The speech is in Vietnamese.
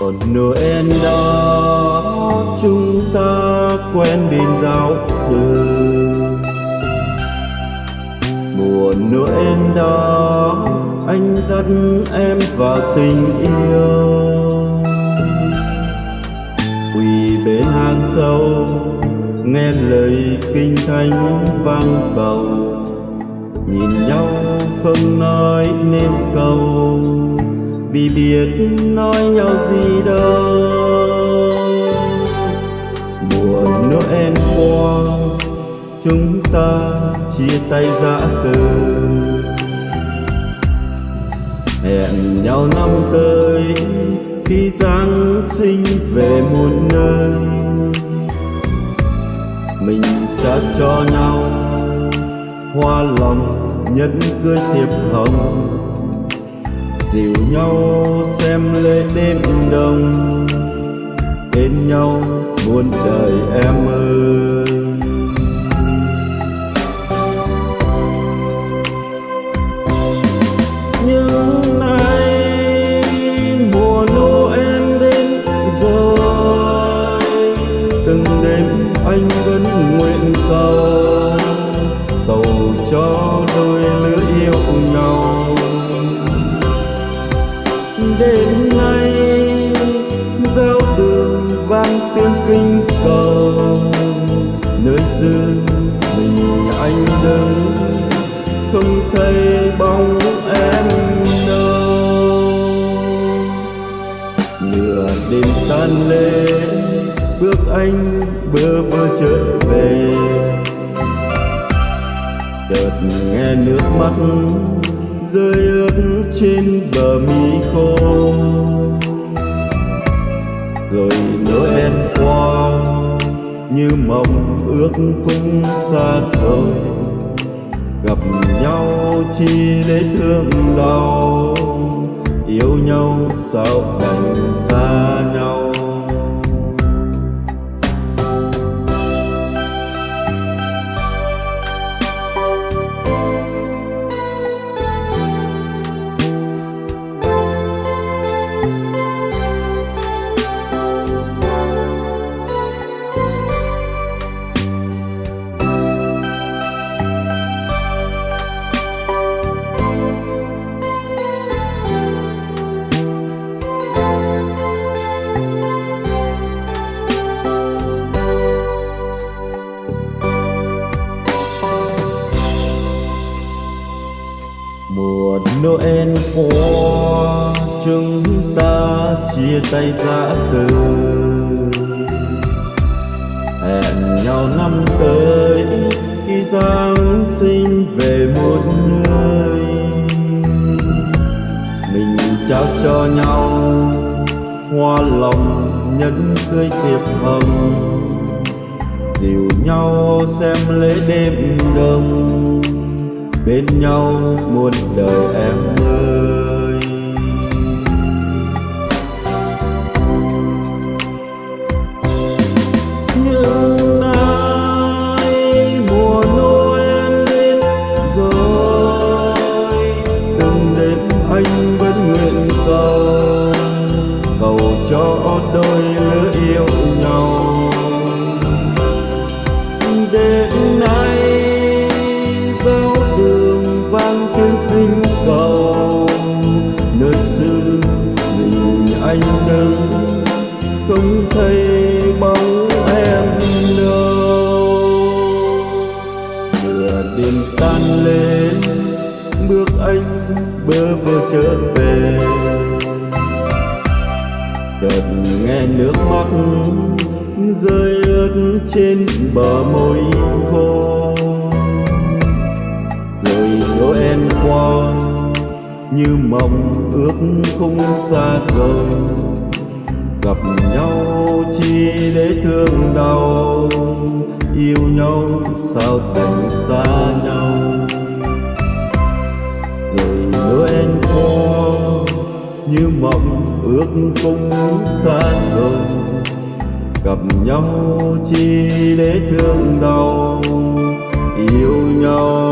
còn Noel đó, chúng ta quen bên giao đường mùa Noel đó, anh dắt em vào tình yêu. Quỳ bên hang sâu nghe lời kinh thánh vang cầu, nhìn nhau không nói nên câu vì biết nói nhau gì đâu. Mùa Noel qua, chúng ta chia tay giã từ. Hẹn nhau năm tới, khi Giáng sinh về một nơi trả cho nhau. Hoa lòng nhẫn cưới thiệp hồng. Dìu nhau xem lễ đêm đông. Bên nhau muôn đời em ơi tiếng kinh cầu nơi xưa mình anh đứng không thấy bóng em đâu. Nửa đêm tan lên bước anh bơ vơ trở về. Chợt nghe nước mắt rơi ướt trên bờ mi khô rồi em qua. Như mộng ước cũng xa rồi gặp nhau chỉ để thương đau. Yêu nhau sao đành xa nhau? Mùa Noel qua chúng ta chia tay giã từ. Hẹn nhau năm tới, khi Giáng sinh về một nơi. Mình trao cho nhau hoa lòng nhẫn cưới thiệp hồng. Dìu nhau xem lễ đêm đông bên nhau muôn đời em ơi. Anh đứng không thấy bóng em đâu. Lửa đêm tan lên, bước anh bơ vơ trở về. Chợt nghe nước mắt rơi ướt trên bờ môi khô rồi Noel qua như mộng ước không xa rời. Gặp nhau chỉ để thương đau, yêu nhau sao thành xa nhau. Rồi em khó như mộng ước không xa rời. Gặp nhau chỉ để thương đau, yêu nhau